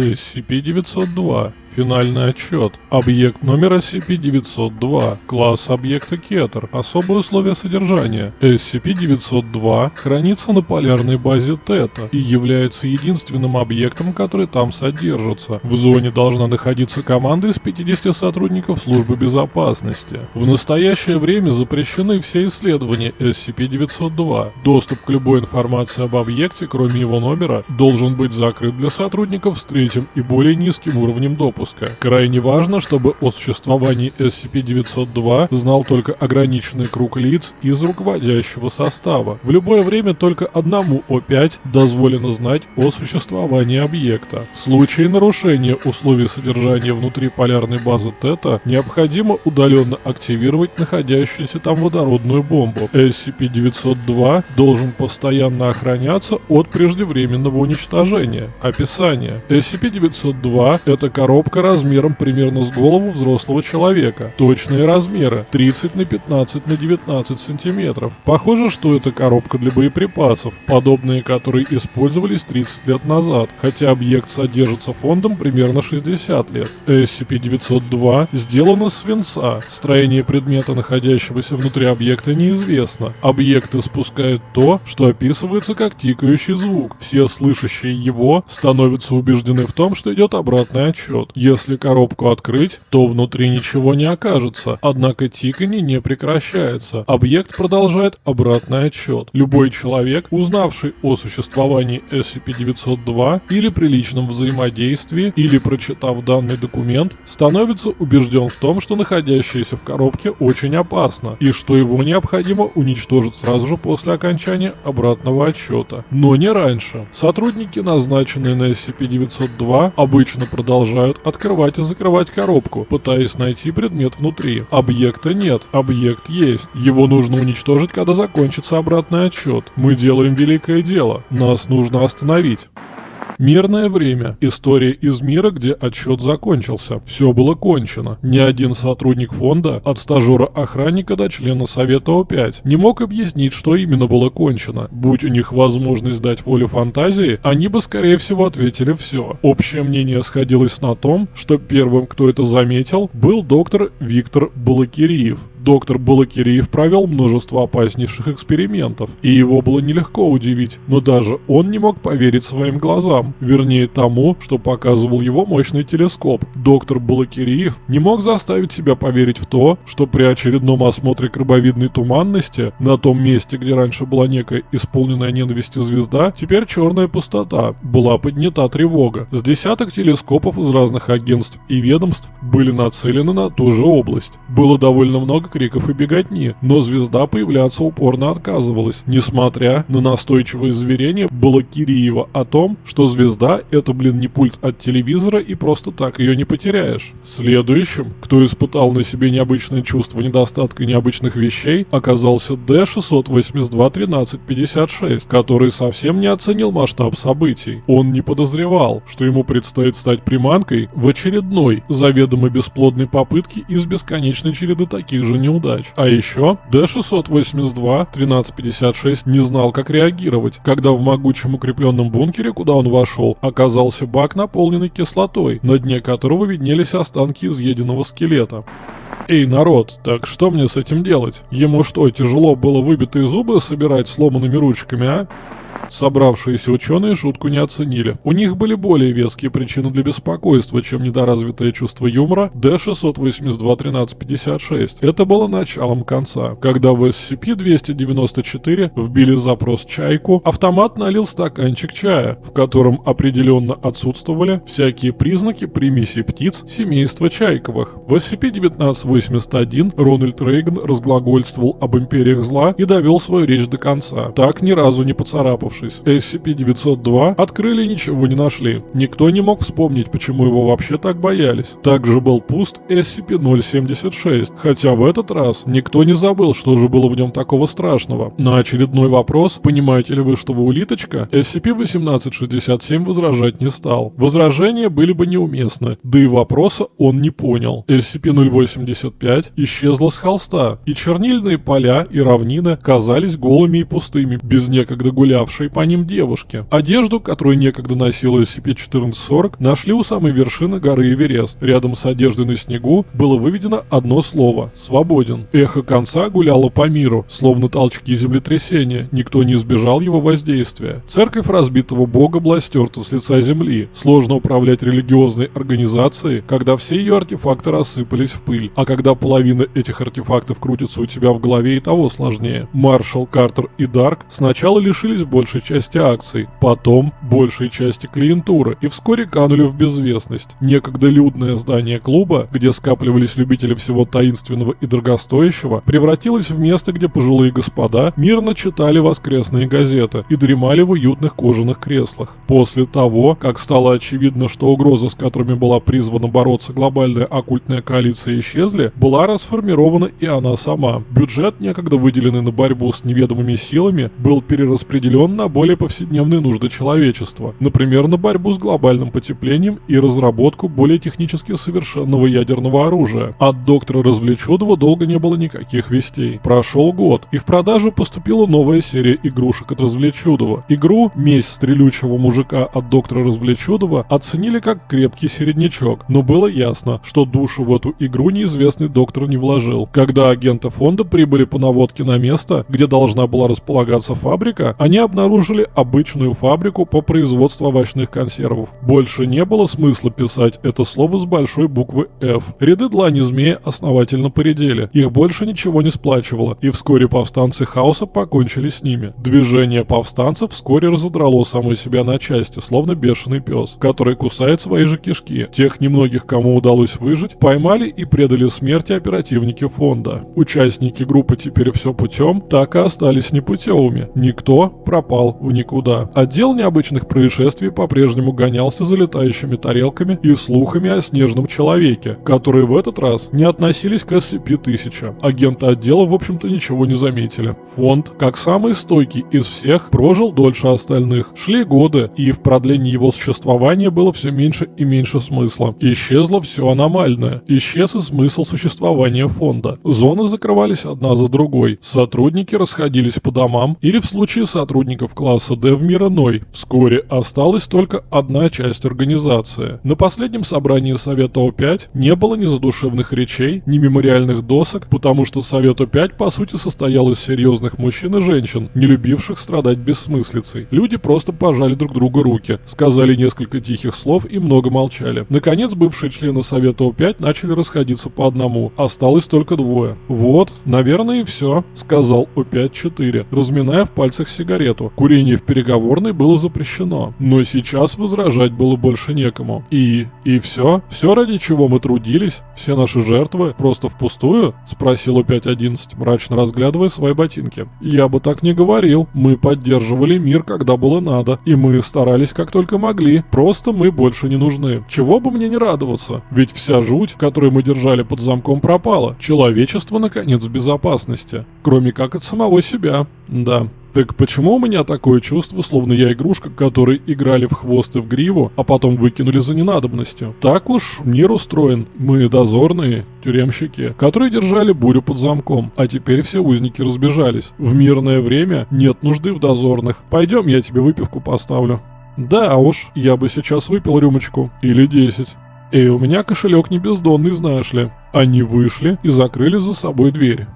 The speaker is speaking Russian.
SCP-902. Финальный отчет. Объект номер SCP-902. Класс объекта Кетер. Особые условия содержания. SCP-902 хранится на полярной базе Тета и является единственным объектом, который там содержится. В зоне должна находиться команда из 50 сотрудников службы безопасности. В настоящее время запрещены все исследования SCP-902. Доступ к любой информации об объекте, кроме его номера, должен быть закрыт для сотрудников с третьим и более низким уровнем допуска выпуска. Крайне важно, чтобы о существовании SCP-902 знал только ограниченный круг лиц из руководящего состава. В любое время только одному О5 дозволено знать о существовании объекта. В случае нарушения условий содержания внутри полярной базы Тета необходимо удаленно активировать находящуюся там водородную бомбу. SCP-902 должен постоянно охраняться от преждевременного уничтожения. Описание. SCP-902 – это коробка коробка размером примерно с голову взрослого человека. Точные размеры 30 на 15 на 19 сантиметров. Похоже, что это коробка для боеприпасов, подобные которые использовались 30 лет назад, хотя объект содержится фондом примерно 60 лет. SCP-902 сделан из свинца. Строение предмета, находящегося внутри объекта, неизвестно. Объект испускает то, что описывается как тикающий звук. Все слышащие его становятся убеждены в том, что идет обратный отчет. Если коробку открыть, то внутри ничего не окажется, однако тиканье не прекращается. Объект продолжает обратный отчет. Любой человек, узнавший о существовании SCP-902 или при личном взаимодействии, или прочитав данный документ, становится убежден в том, что находящееся в коробке очень опасно, и что его необходимо уничтожить сразу же после окончания обратного отчета. Но не раньше. Сотрудники, назначенные на SCP-902, обычно продолжают открывать и закрывать коробку, пытаясь найти предмет внутри. Объекта нет, объект есть. Его нужно уничтожить, когда закончится обратный отсчет. Мы делаем великое дело. Нас нужно остановить. Мирное время. История из мира, где отсчет закончился. Все было кончено. Ни один сотрудник фонда, от стажера-охранника до члена Совета О5, не мог объяснить, что именно было кончено. Будь у них возможность дать волю фантазии, они бы, скорее всего, ответили все. Общее мнение сходилось на том, что первым, кто это заметил, был доктор Виктор Балакириев. Доктор Балакириев провел множество опаснейших экспериментов, и его было нелегко удивить, но даже он не мог поверить своим глазам, вернее тому, что показывал его мощный телескоп. Доктор Балакириев не мог заставить себя поверить в то, что при очередном осмотре крабовидной туманности, на том месте, где раньше была некая исполненная ненавистью звезда, теперь черная пустота, была поднята тревога. С десяток телескопов из разных агентств и ведомств были нацелены на ту же область. Было довольно много криков и беготни, но звезда появляться упорно отказывалась, несмотря на настойчивое заверение Балакириева о том, что звезда это, блин, не пульт от телевизора и просто так ее не потеряешь. Следующим, кто испытал на себе необычное чувство недостатка необычных вещей, оказался D6821356, который совсем не оценил масштаб событий. Он не подозревал, что ему предстоит стать приманкой в очередной, заведомо бесплодной попытке из бесконечной череды таких же неудач. А еще D682-1356 не знал, как реагировать, когда в могучем укрепленном бункере, куда он вошел, оказался бак, наполненный кислотой, на дне которого виднелись останки изъеденного скелета. Эй, народ, так что мне с этим делать? Ему что, тяжело было выбитые зубы собирать сломанными ручками, а? Собравшиеся ученые шутку не оценили. У них были более веские причины для беспокойства, чем недоразвитое чувство юмора D682-1356. Это было началом конца. Когда в SCP-294 вбили запрос «Чайку», автомат налил стаканчик чая, в котором определенно отсутствовали всякие признаки примеси птиц семейства Чайковых. В SCP-1981 Рональд Рейган разглагольствовал об империях зла и довел свою речь до конца, так ни разу не поцарапавшись Вернувшись, SCP-902 открыли и ничего не нашли. Никто не мог вспомнить, почему его вообще так боялись. Также был пуст SCP-076, хотя в этот раз никто не забыл, что же было в нем такого страшного. На очередной вопрос, понимаете ли вы, что вы улиточка, SCP-1867 возражать не стал. Возражения были бы неуместны, да и вопроса он не понял. SCP-085 исчезла с холста, и чернильные поля и равнины казались голыми и пустыми, без некогда гулявшей скучавшей по ним девушки. Одежду, которую некогда носила SCP-1440, нашли у самой вершины горы Эверест. Рядом с одеждой на снегу было выведено одно слово – «свободен». Эхо конца гуляло по миру, словно толчки землетрясения, никто не избежал его воздействия. Церковь разбитого бога была стерта с лица земли. Сложно управлять религиозной организацией, когда все ее артефакты рассыпались в пыль, а когда половина этих артефактов крутится у тебя в голове и того сложнее. Маршал, Картер и Дарк сначала лишились большей части акций, потом большей части клиентуры и вскоре канули в безвестность. Некогда людное здание клуба, где скапливались любители всего таинственного и дорогостоящего, превратилось в место, где пожилые господа мирно читали воскресные газеты и дремали в уютных кожаных креслах. После того, как стало очевидно, что угрозы, с которыми была призвана бороться глобальная оккультная коалиция, исчезли, была расформирована и она сама. Бюджет, некогда выделенный на борьбу с неведомыми силами, был перераспределен на более повседневные нужды человечества, например, на борьбу с глобальным потеплением и разработку более технически совершенного ядерного оружия. От доктора Развлечудова долго не было никаких вестей. Прошел год, и в продажу поступила новая серия игрушек от Развлечудова. Игру «Месть стрелючего мужика» от доктора Развлечудова оценили как крепкий середнячок, но было ясно, что душу в эту игру неизвестный доктор не вложил. Когда агенты фонда прибыли по наводке на место, где должна была располагаться фабрика, они обнаружили обычную фабрику по производству овощных консервов. Больше не было смысла писать это слово с большой буквы F. Ряды длани змея основательно поредели, их больше ничего не сплачивало, и вскоре повстанцы хаоса покончили с ними. Движение повстанцев вскоре разодрало само себя на части, словно бешеный пес, который кусает свои же кишки. Тех немногих, кому удалось выжить, поймали и предали смерти оперативники фонда. Участники группы «Теперь все путем» так и остались непутевыми. Никто пропал в никуда. Отдел необычных происшествий по-прежнему гонялся за летающими тарелками и слухами о снежном человеке, которые в этот раз не относились к SCP-1000. Агенты отдела, в общем-то, ничего не заметили. Фонд, как самый стойкий из всех, прожил дольше остальных. Шли годы, и в продлении его существования было все меньше и меньше смысла. Исчезло все аномальное. Исчез и смысл существования фонда. Зоны закрывались одна за другой. Сотрудники расходились по домам, или в случае сотрудников класса D в мир иной. Вскоре осталась только одна часть организации. На последнем собрании Совета О5 не было ни задушевных речей, ни мемориальных досок, потому что Совет О5 по сути состоял из серьезных мужчин и женщин, не любивших страдать бессмыслицей. Люди просто пожали друг другу руки, сказали несколько тихих слов и много молчали. Наконец, бывшие члены Совета О5 начали расходиться по одному. Осталось только двое. «Вот, наверное, и все», — сказал О5-4, разминая в пальцах сигарету. Курение в переговорной было запрещено. Но сейчас возражать было больше некому. И... и все? Все, ради чего мы трудились? Все наши жертвы? Просто впустую? Спросил О5-11, мрачно разглядывая свои ботинки. Я бы так не говорил. Мы поддерживали мир, когда было надо. И мы старались как только могли. Просто мы больше не нужны. Чего бы мне не радоваться? Ведь вся жуть, которую мы держали под замком, пропала. Человечество, наконец, в безопасности. Кроме как от самого себя. Да. Так почему у меня такое чувство, словно я игрушка, которой играли в хвост и в гриву, а потом выкинули за ненадобностью? Так уж мир устроен. Мы дозорные, тюремщики, которые держали бурю под замком, а теперь все узники разбежались. В мирное время нет нужды в дозорных. Пойдем, я тебе выпивку поставлю. Да уж, я бы сейчас выпил рюмочку. Или десять. И у меня кошелек не бездонный, знаешь ли. Они вышли и закрыли за собой дверь.